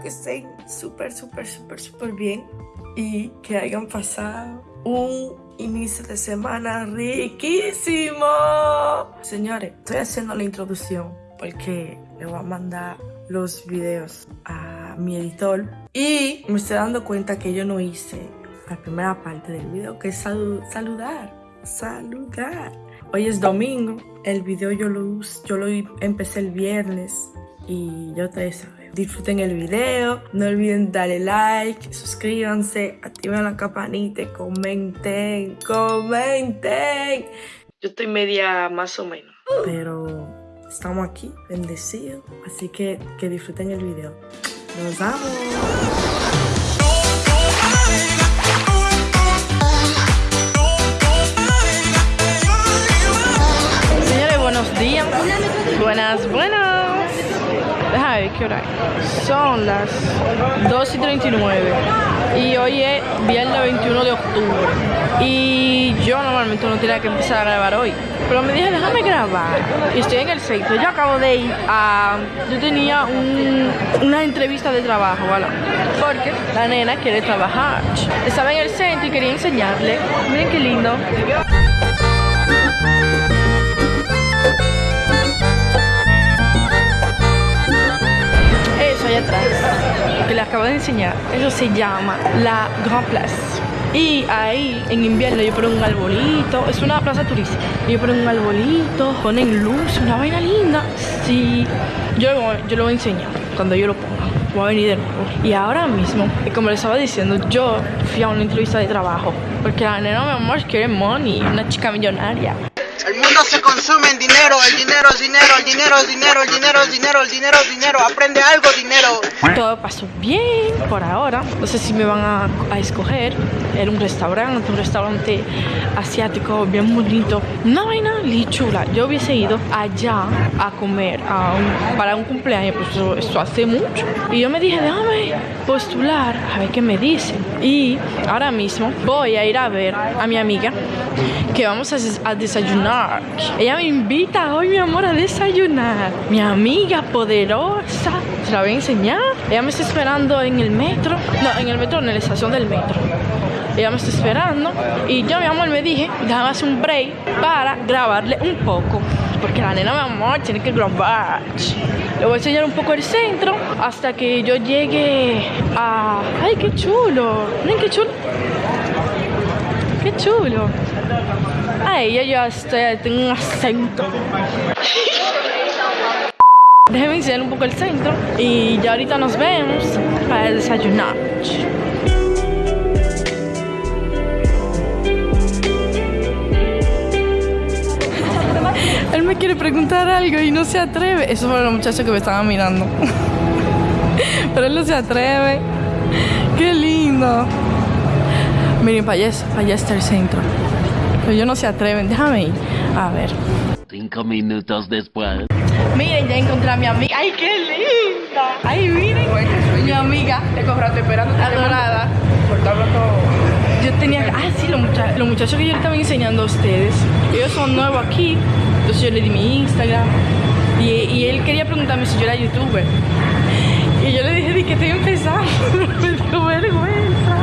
que estén súper, súper, súper, súper bien y que hayan pasado un inicio de semana riquísimo. Señores, estoy haciendo la introducción porque le voy a mandar los videos a mi editor y me estoy dando cuenta que yo no hice la primera parte del video que es saludar, saludar. Hoy es domingo, el video yo lo, yo lo empecé el viernes y yo te saben. Disfruten el video, no olviden darle like, suscríbanse, activen la campanita, comenten, comenten. Yo estoy media más o menos, pero estamos aquí, bendecidos, así que que disfruten el video. Nos vemos. Señores, buenos días. Buenas, buenas. Déjame ver qué hora es. Son las 2 y 39. Y hoy es viernes 21 de octubre. Y yo normalmente no tenía que empezar a grabar hoy. Pero me dije, déjame grabar. Y estoy en el centro. Yo acabo de ir a... Yo tenía una entrevista de trabajo, ¿vale? Porque la nena quiere trabajar. Estaba en el centro y quería enseñarle. Miren qué lindo. Atrás, que les acabo de enseñar, eso se llama la Grand Place. Y ahí en invierno yo pongo un arbolito, es una plaza turística. Yo pongo un arbolito, ponen luz, una vaina linda. Sí, yo, yo lo voy a enseñar cuando yo lo ponga. Voy a venir de nuevo. Y ahora mismo, como les estaba diciendo, yo fui a una entrevista de trabajo. Porque la nena, mi amor, quiere money, una chica millonaria. El mundo se consume en dinero, el dinero es dinero, el dinero es dinero, el dinero es dinero, el dinero es dinero, aprende algo, dinero. Todo pasó bien por ahora, no sé si me van a, escoger. Era un restaurante, un restaurante asiático bien bonito, una vaina chula. Yo hubiese ido allá a comer para un cumpleaños, pues eso, hace mucho. Y yo me dije, déjame postular a ver qué me dicen. Y ahora mismo voy a ir a ver a mi amiga que vamos a desayunar ella me invita hoy, mi amor, a desayunar. Mi amiga poderosa. Se la voy a enseñar. Ella me está esperando en el metro. No, en el metro, en la estación del metro. Ella me está esperando. Y yo, mi amor, me dije, déjame hacer un break para grabarle un poco. Porque la nena, mi amor, tiene que grabar. Le voy a enseñar un poco el centro hasta que yo llegue a... ¡Ay, qué chulo! Miren qué chulo. ¡Qué chulo! Ay, yo ya estoy, tengo un acento. Déjenme enseñar un poco el centro y ya ahorita nos vemos para desayunar. Él me quiere preguntar algo y no se atreve. Eso fueron los muchachos que me estaban mirando. Pero él no se atreve. ¡Qué lindo! Miren, para allá, para allá está el centro. Pero ellos no se atreven. Déjame ir. A ver. Cinco minutos después. Miren, ya encontré a mi amiga. ¡Ay, qué linda! ¡Ay, miren! Mi amiga. Te compraste esperando. Adorada. Yo tenía que... Ah, sí, los, los muchachos que yo le estaba enseñando a ustedes. Ellos son nuevos aquí. Entonces yo le di mi Instagram. Y, y él quería preguntarme si yo era youtuber. Y yo le dije que estoy empezando. Me dio vergüenza.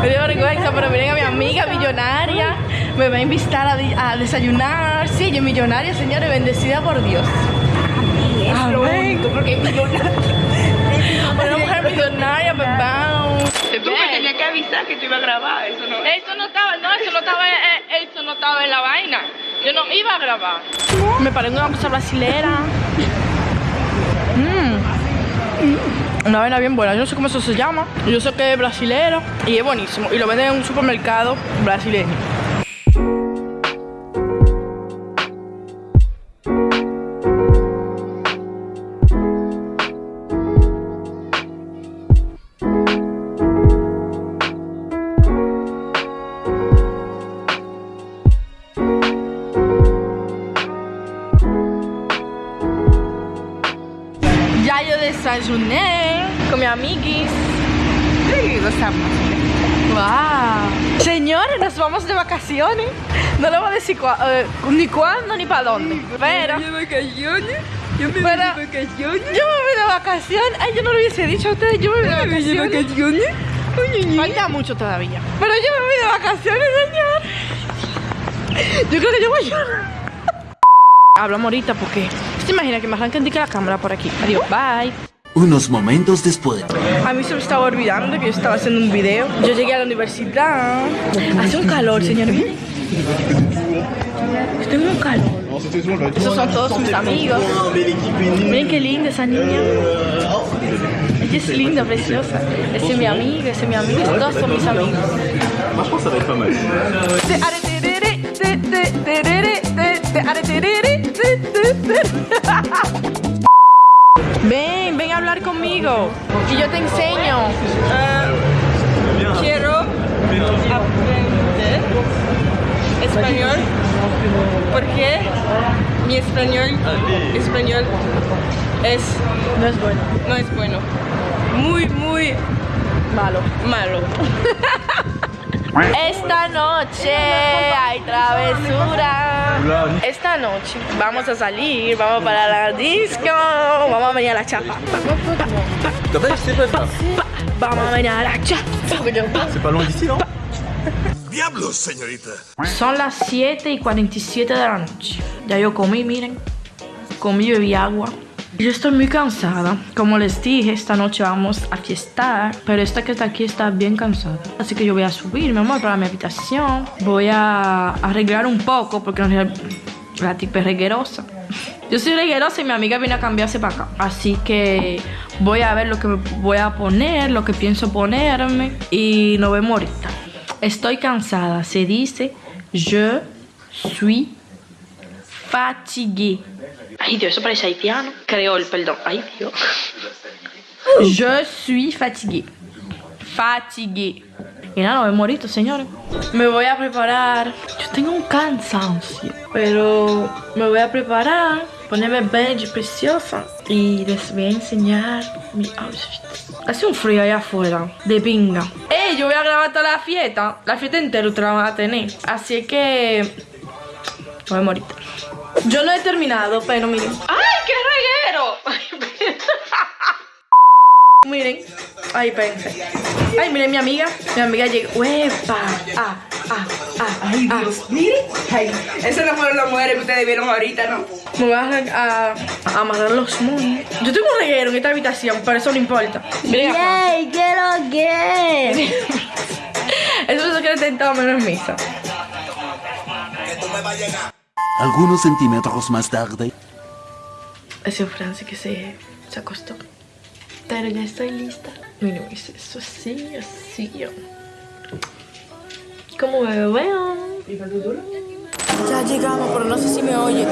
Me dio vergüenza, pero miren a mi amiga millonaria. Me va a invitar a, desayunar. Sí, yo millonaria, señores, bendecida por Dios. Amén. Porque es millonaria. Una mujer millonaria, bebé. Tú me tenías que avisar que te iba a grabar. Eso no, eso no estaba, no, eso no estaba, estaba en la vaina. Yo no iba a grabar. Me paré una cosa brasilera. Mmm. Una vaina bien buena, yo no sé cómo eso se llama. Yo sé que es brasilero y es buenísimo. Y lo venden en un supermercado brasileño. Yo desayuné con mi amiguis. Sí, gozamos. Wow. Señores, nos vamos de vacaciones. No le voy a decir eh, ni cuándo ni para dónde. Pero. ¿De vacaciones? Yo me voy de vacaciones. Yo me voy de vacaciones. Ay, yo no lo hubiese dicho a ustedes. Yo me voy de Me voy de vacaciones. vacaciones. Oye. Falta mucho todavía. Pero yo me voy de vacaciones, señor. Yo creo que yo voy a llorar. Hablamos ahorita porque se imagina que me arranquen de que la cámara por aquí. Adiós, bye. Unos momentos después. A mí se me estaba olvidando que yo estaba haciendo un video. Yo llegué a la universidad. Hace un calor, señor. Tengo un calor. Esos son todos mis amigos. Miren qué linda esa niña. Ella es linda, preciosa. Ese es mi amiga, ese es mi amigo. Todos son mis amigos. Ven, conmigo. Y yo te enseño. Quiero aprender español porque mi español, español es, No es bueno. no es bueno. Muy, muy Malo. malo. Esta noche hay travesura. Esta noche vamos a salir, vamos para la disco, vamos a venir a la chapa. Vamos a venir a la chapa. C'est pas loin d'ici, non Diablos, señorita. Son las 7 y 47 de la noche. Ya yo comí, miren. Comí y bebí agua. Yo estoy muy cansada. Como les dije, esta noche vamos a fiestar. Pero esta que está aquí está bien cansada. Así que yo voy a subir, mi amor, para mi habitación. Voy a arreglar un poco porque la tipa es reguerosa. Yo soy reguerosa y mi amiga viene a cambiarse para acá. Así que voy a ver lo que voy a poner, lo que pienso ponerme. Y nos vemos ahorita. Estoy cansada. Se dice je suis fatigué. Ay, Dios, eso parece haitiano. Creol, perdón. Ay, Dios. Je suis fatigué. Fatigué. Y nada, me morito, señores. Me voy a preparar. Yo tengo un cansancio. Pero me voy a preparar. Ponerme bella, preciosa. Y les voy a enseñar mi outfit. Hace un frío allá afuera. De pinga. ¡Ey! Yo voy a grabar toda la fiesta. La fiesta entera ustedes la van a tener. Así que. Voy a morir. Yo no he terminado, pero miren. ¡Ay, qué reguero! miren. Ay, pensé. Ay, miren mi amiga. Mi amiga llegó. ¡Uepa! ¡Ah! ¡Ah! ¡Ah! Ay, ah. Dios, miren. Ay, esas no fueron las mujeres que ustedes vieron ahorita, ¿no? Me voy a, a, a amarrar los moños. Yo tengo un reguero en esta habitación, pero eso no importa. Miren. ¡Yay! ¿Qué lo que? Eso es que he tentado menos misa. Algunos centímetros más tarde. Ese fue Francis que se, se acostó. Pero ya estoy lista. Hice eso así, así. ¿Cómo me veo? Ya llegamos, pero no sé si me oye.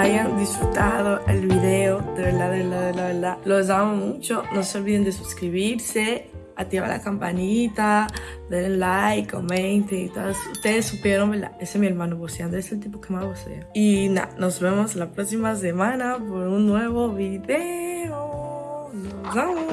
hayan disfrutado el video. De verdad, de verdad, de verdad. Los amo mucho. No se olviden de suscribirse, activar la campanita, denle like, comenten y todas. Ustedes supieron, ¿verdad? Ese es mi hermano voceando. Es el tipo que más vocea. Y nada, nos vemos la próxima semana por un nuevo video. Nos vemos.